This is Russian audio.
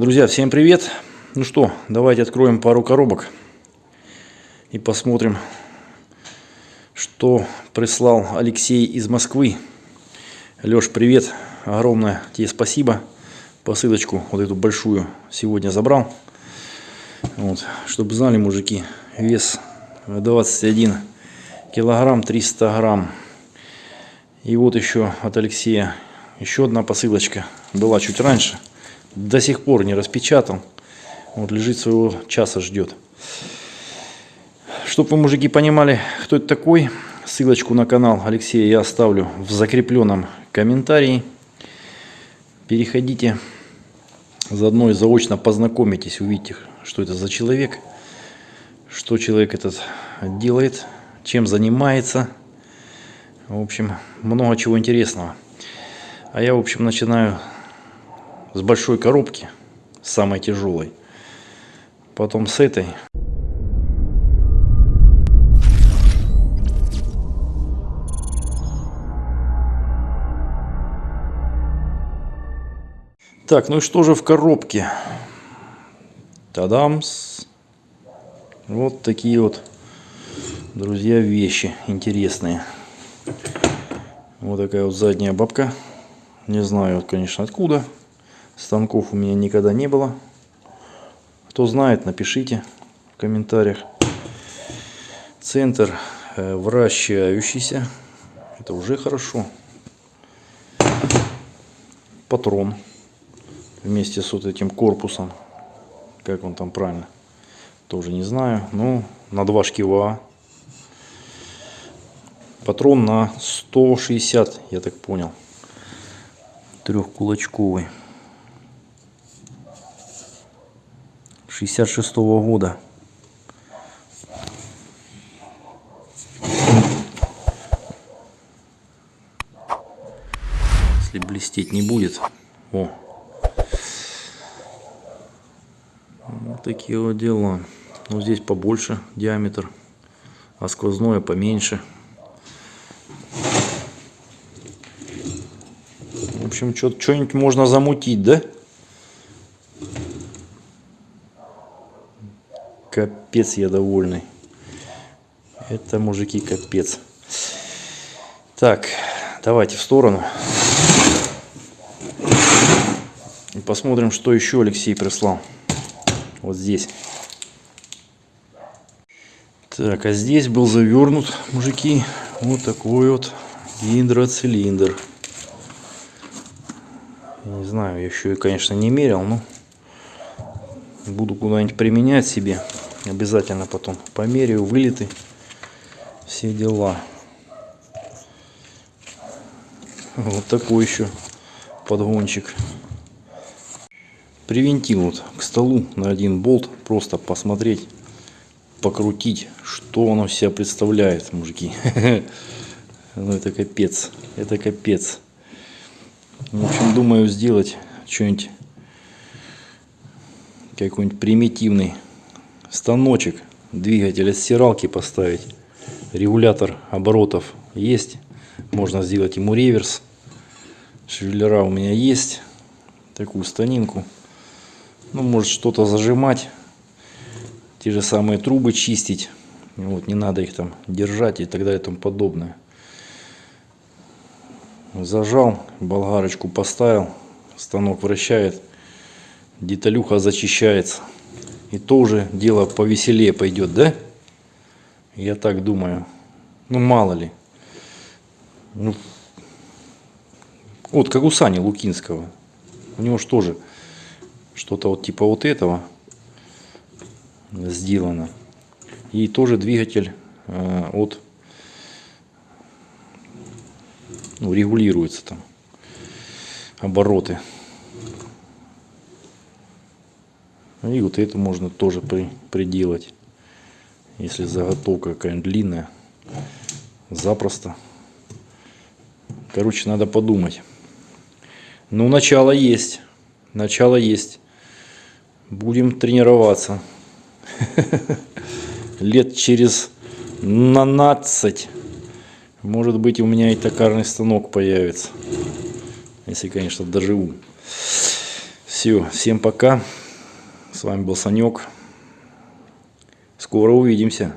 Друзья, всем привет! Ну что, давайте откроем пару коробок и посмотрим, что прислал Алексей из Москвы. Леш, привет! Огромное тебе спасибо. Посылочку вот эту большую сегодня забрал. Вот, чтобы знали, мужики, вес 21 килограмм 300 грамм. И вот еще от Алексея еще одна посылочка. Была чуть раньше. До сих пор не распечатал. Вот лежит своего часа ждет. Чтобы вы, мужики, понимали, кто это такой, ссылочку на канал Алексея я оставлю в закрепленном комментарии. Переходите, заодно и заочно познакомитесь, увидите, что это за человек, что человек этот делает, чем занимается. В общем, много чего интересного. А я, в общем, начинаю с большой коробки, самой тяжелой. Потом с этой. Так, ну и что же в коробке? Тадамс. Вот такие вот, друзья, вещи интересные. Вот такая вот задняя бабка. Не знаю, конечно, откуда. Станков у меня никогда не было. Кто знает, напишите в комментариях. Центр э, вращающийся. Это уже хорошо. Патрон вместе с вот этим корпусом. Как он там правильно? Тоже не знаю. Ну, на два шкива. Патрон на 160, я так понял. Трехкулачковый. 66 -го года. Если блестеть не будет. О. Вот такие вот дела. Ну, здесь побольше диаметр, а сквозное поменьше. В общем, что-нибудь можно замутить, да? Капец я довольный. Это, мужики, капец. Так, давайте в сторону. И посмотрим, что еще Алексей прислал. Вот здесь. Так, а здесь был завернут, мужики, вот такой вот гидроцилиндр. Не знаю, я еще, конечно, не мерил, но буду куда-нибудь применять себе. Обязательно потом померяю вылеты, все дела. Вот такой еще подгончик. Привинтил вот к столу на один болт, просто посмотреть, покрутить, что оно себя представляет, мужики. Ну это капец, это капец. В общем, думаю сделать что-нибудь, какой-нибудь примитивный станочек, двигатель от стиралки поставить, регулятор оборотов есть, можно сделать ему реверс, шевелера у меня есть, такую станинку, ну может что-то зажимать, те же самые трубы чистить, вот не надо их там держать и так далее и тому подобное. Зажал, болгарочку поставил, станок вращает, деталюха зачищается. И то уже дело повеселее пойдет, да? Я так думаю. Ну, мало ли. Ну, вот, как у Сани Лукинского. У него же тоже что-то вот типа вот этого сделано. И тоже двигатель э, от ну, регулируется там обороты. И вот это можно тоже при, приделать. Если заготовка какая-нибудь длинная. Запросто. Короче, надо подумать. Ну, начало есть. Начало есть. Будем тренироваться. Лет через 12. Может быть, у меня и токарный станок появится. Если, конечно, доживу. Все, всем пока. С вами был Санек. Скоро увидимся.